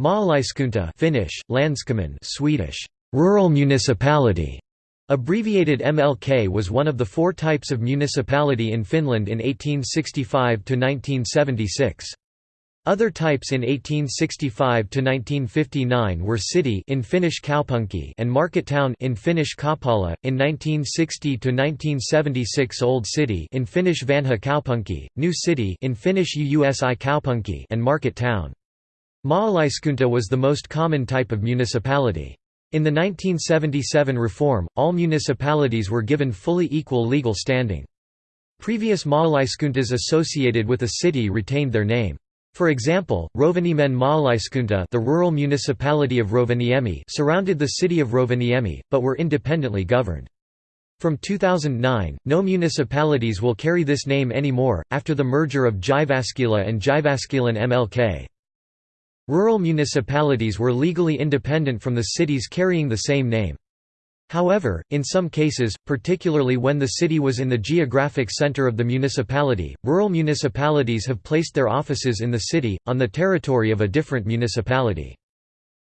Maalaiskunta Finnish, Landskommun Swedish, rural municipality, abbreviated MLK was one of the four types of municipality in Finland in 1865–1976. Other types in 1865–1959 were city in Finnish kaupunki and market town in Finnish kauppala, in 1960–1976 Old City in Finnish vanha kaupunki, New City in Finnish uusi kaupunki and market town. Maalaiskunta was the most common type of municipality. In the 1977 reform, all municipalities were given fully equal legal standing. Previous maalaiskuntas associated with a city retained their name. For example, Rovaniemen maalaiskunta the rural municipality of Rovaniemi surrounded the city of Rovaniemi, but were independently governed. From 2009, no municipalities will carry this name anymore, after the merger of Jyväskylä and Jyväskylän MLK. Rural municipalities were legally independent from the cities carrying the same name. However, in some cases, particularly when the city was in the geographic center of the municipality, rural municipalities have placed their offices in the city, on the territory of a different municipality.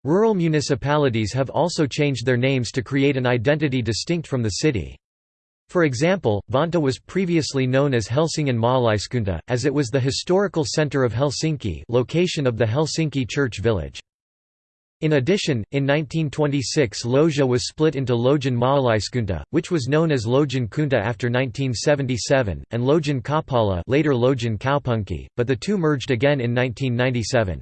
Rural municipalities have also changed their names to create an identity distinct from the city. For example, Vantaa was previously known as Helsingin Maalaiskunta, as it was the historical center of Helsinki location of the Helsinki church village. In addition, in 1926 Lohja was split into Lohjan Maalaiskunta, which was known as Lohjan Kunta after 1977, and Lohjan Kauppala later Kaupunki, but the two merged again in 1997.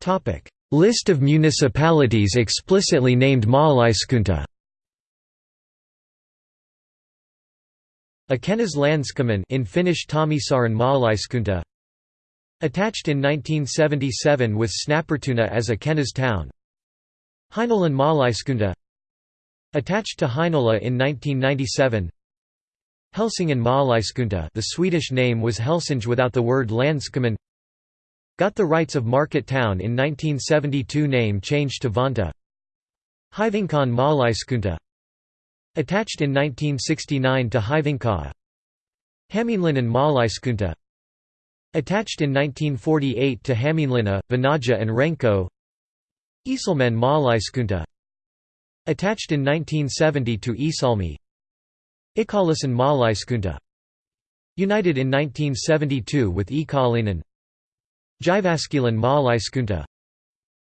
Topic: List of municipalities explicitly named Maalaiskunta. Ekenäs Landskommun in Finnish Tammisaaren Maalaiskunta. Attached in 1977 with Snappertuna as Ekenäs town. Heinolan Maalaiskunta. Attached to Heinola in 1997 Helsingin Maalaiskunta the Swedish name was Helsinge without the word Landskommun Got the rights of Market Town in 1972 name changed to Vantaa Hyvinkään Maalaiskunta. Attached in 1969 to Hyvinkää and Maalaiskunta. Attached in 1948 to Hämeenlinna, Vanaja and Renko. Iisalmen Maalaiskunta. Attached in 1970 to Iisalmi. Ikaalisin Maalaiskunta. United in 1972 with Ikaalinen Jyväskylän Maalaiskunta.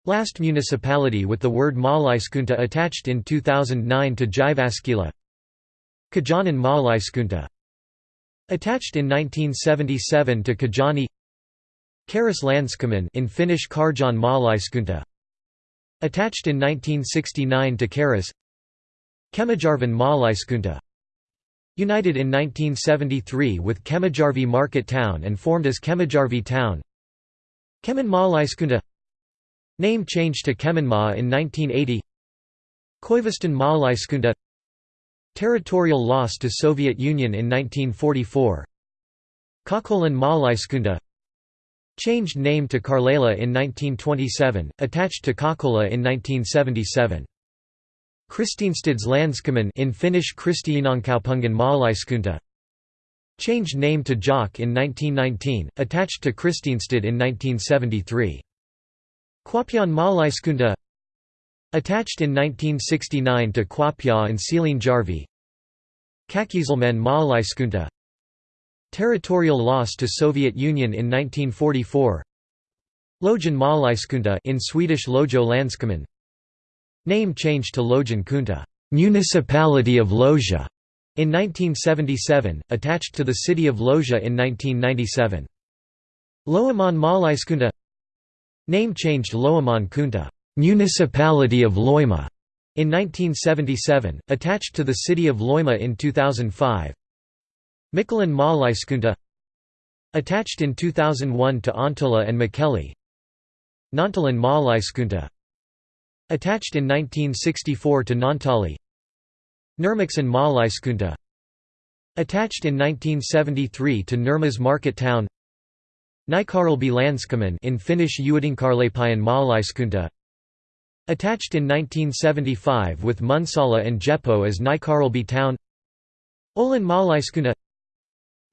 Last municipality with the word Maalaiskunta attached in 2009 to Jyväskylä. Kajaani Maalaiskunta. Attached in 1977 to Kajaani Karis Landskommun in Finnish Karjaan Maalaiskunta. Attached in 1969 to Karis Kemijärven Maalaiskunta. United in 1973 with Kemijärvi Market Town and formed as Kemijärvi Town Kemin Maalaiskunta Name changed to Keminmaa in 1980 Koiviston Maalaiskunta Territorial loss to Soviet Union in 1944 Kokkolan Maalaiskunta Changed name to Kaarlela in 1927, attached to Kokkola in 1977. Kristinestads Landskommun in Finnish Kristiinankaupungin Maalaiskunta Changed name to Jock in 1919, attached to Kristinestad in 1973. Kuopion Maalaiskunta Attached in 1969 to Kuopio and Siilinjärvi Käkisalmen Maalaiskunta Territorial loss to Soviet Union in 1944 Lohjan Maalaiskunta in Swedish Landskommun Name changed to Lohjan Kunta Municipality of Lohja in 1977, attached to the city of Lohja in 1997. Loimaan Maalaiskunta Name changed Loimaan Kunta Municipality of Loimaa in 1977, attached to the city of Loimaa in 2005. Mikkelin Maalaiskunta Attached in 2001 to Ontala and Mikkeli Nantalan Maalaiskunta Attached in 1964 to Naantali Nurmeksen Maalaiskunta Attached in 1973 to Nurmes market town Nykarleby Landskommun in Finnish Uudenkaarlepyyn Maalaiskunta Attached in 1975 with Munsala and Jeppo as Nykarleby town Olin Maalaiskunta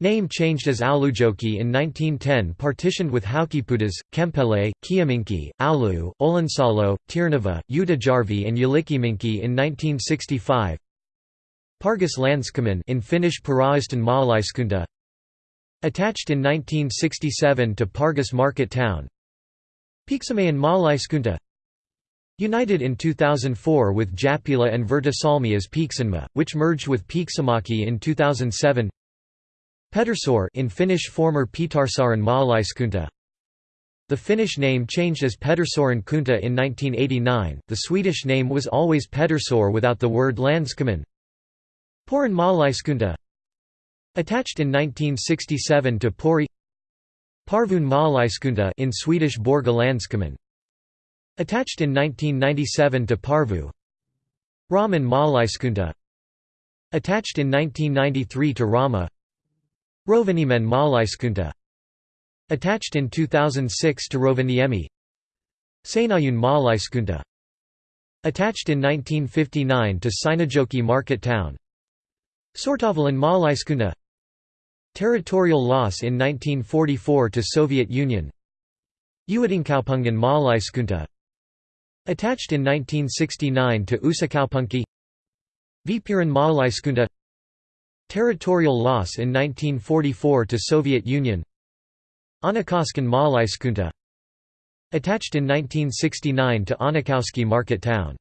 Name changed as Oulujoki in 1910 partitioned with Haukipudas, Kempele, Kiiminki, Oulu, Oulunsalo, Tyrnävä, Utajärvi and Ylikiminki in 1965 Pargas Landskommun in Finnish Paraisten Maalaiskunta Attached in 1967 to Pargas Market Town. Pieksämäen Maalaiskunta United in 2004 with Jäppilä and Virtasalmi as Pieksänmaa, which merged with Pieksämäki in 2007 Pedersöre in Finnish former Pietarsaaren Maalaiskunta. The Finnish name changed as Pedersören Kunta in 1989, the Swedish name was always Pedersöre without the word Landskommun Porin Maalaiskunta Attached in 1967 to Pori Porvoon Maalaiskunta in Swedish Borgalandskommun Attached in 1997 to Porvoo. Rauman Maalaiskunta Attached in 1993 to Rauma. Rovaniemi Maalaiskunta Attached in 2006 to Rovaniemi. Seinäjoen Maalaiskunta Attached in 1959 to Seinäjoki Market Town Sortavalan Maalaiskunta Territorial loss in 1944 to Soviet Union. Uudenkaupungin Maalaiskunta Attached in 1969 to Uusikaupunki Viipurin Maalaiskunta Territorial loss in 1944 to Soviet Union. Anakosken Maalaiskunta Attached in 1969 to Anakauski Market Town